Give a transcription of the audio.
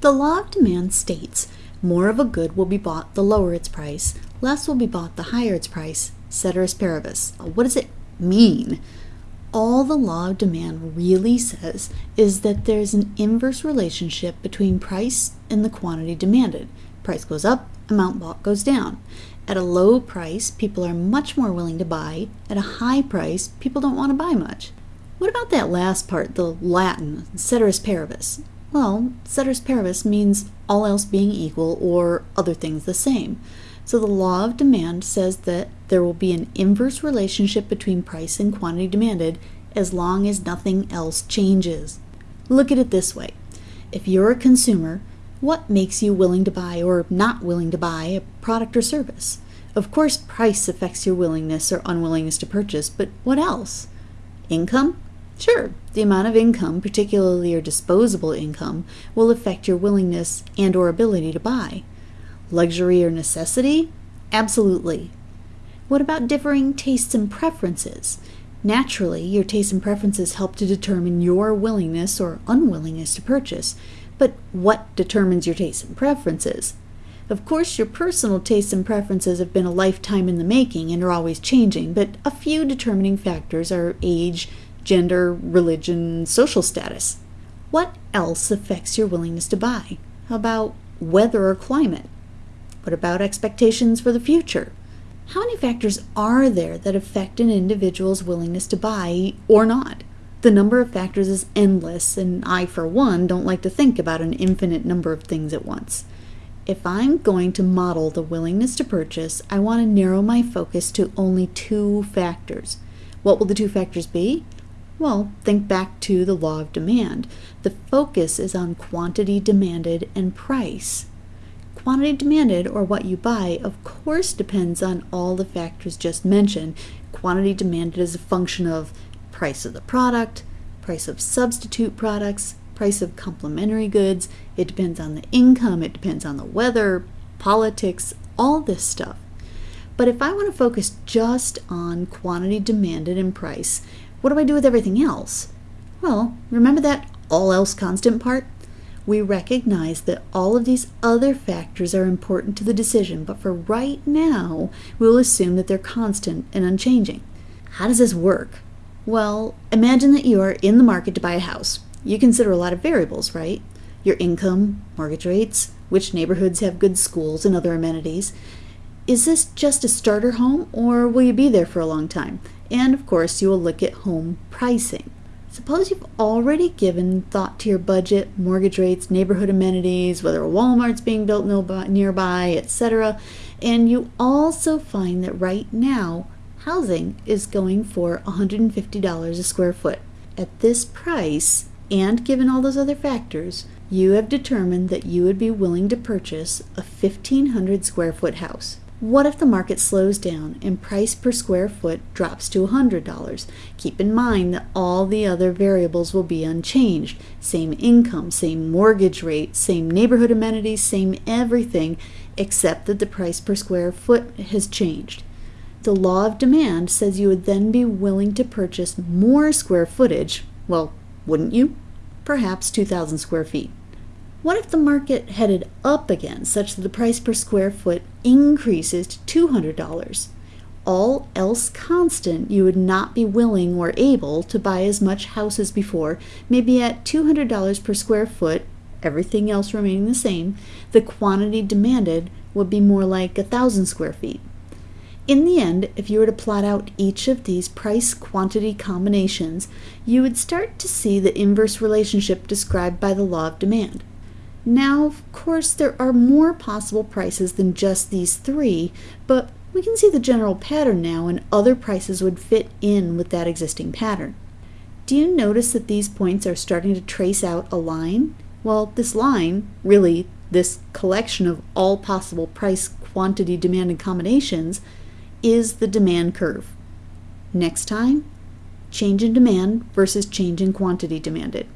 The law of demand states more of a good will be bought the lower its price, less will be bought the higher its price, ceteris paribus. What does it mean? All the law of demand really says is that there's an inverse relationship between price and the quantity demanded. Price goes up, amount bought goes down. At a low price, people are much more willing to buy. At a high price, people don't want to buy much. What about that last part, the Latin, ceteris paribus? Well, ceteris paribus means all else being equal or other things the same. So the law of demand says that there will be an inverse relationship between price and quantity demanded as long as nothing else changes. Look at it this way. If you're a consumer, what makes you willing to buy or not willing to buy a product or service? Of course, price affects your willingness or unwillingness to purchase, but what else? Income? Sure, the amount of income, particularly your disposable income, will affect your willingness and or ability to buy. Luxury or necessity? Absolutely. What about differing tastes and preferences? Naturally, your tastes and preferences help to determine your willingness or unwillingness to purchase. But what determines your tastes and preferences? Of course, your personal tastes and preferences have been a lifetime in the making and are always changing, but a few determining factors are age, gender, religion, social status. What else affects your willingness to buy? How about weather or climate? What about expectations for the future? How many factors are there that affect an individual's willingness to buy or not? The number of factors is endless, and I, for one, don't like to think about an infinite number of things at once. If I'm going to model the willingness to purchase, I want to narrow my focus to only two factors. What will the two factors be? Well, think back to the law of demand. The focus is on quantity demanded and price. Quantity demanded, or what you buy, of course depends on all the factors just mentioned. Quantity demanded is a function of price of the product, price of substitute products, price of complementary goods. It depends on the income, it depends on the weather, politics, all this stuff. But if I want to focus just on quantity demanded and price, what do I do with everything else? Well, remember that all else constant part? we recognize that all of these other factors are important to the decision, but for right now, we'll assume that they're constant and unchanging. How does this work? Well, imagine that you are in the market to buy a house. You consider a lot of variables, right? Your income, mortgage rates, which neighborhoods have good schools and other amenities. Is this just a starter home or will you be there for a long time? And of course, you will look at home pricing. Suppose you've already given thought to your budget, mortgage rates, neighborhood amenities, whether a Walmart's being built nearby, etc. And you also find that right now housing is going for $150 a square foot. At this price, and given all those other factors, you have determined that you would be willing to purchase a 1500 square foot house. What if the market slows down and price per square foot drops to $100? Keep in mind that all the other variables will be unchanged. Same income, same mortgage rate, same neighborhood amenities, same everything, except that the price per square foot has changed. The law of demand says you would then be willing to purchase more square footage. Well, wouldn't you? Perhaps 2,000 square feet. What if the market headed up again, such that the price per square foot increases to $200? All else constant, you would not be willing or able to buy as much house as before, maybe at $200 per square foot, everything else remaining the same, the quantity demanded would be more like a thousand square feet. In the end, if you were to plot out each of these price quantity combinations, you would start to see the inverse relationship described by the law of demand. Now, of course, there are more possible prices than just these three, but we can see the general pattern now and other prices would fit in with that existing pattern. Do you notice that these points are starting to trace out a line? Well, this line, really this collection of all possible price, quantity, demand, and combinations, is the demand curve. Next time, change in demand versus change in quantity demanded.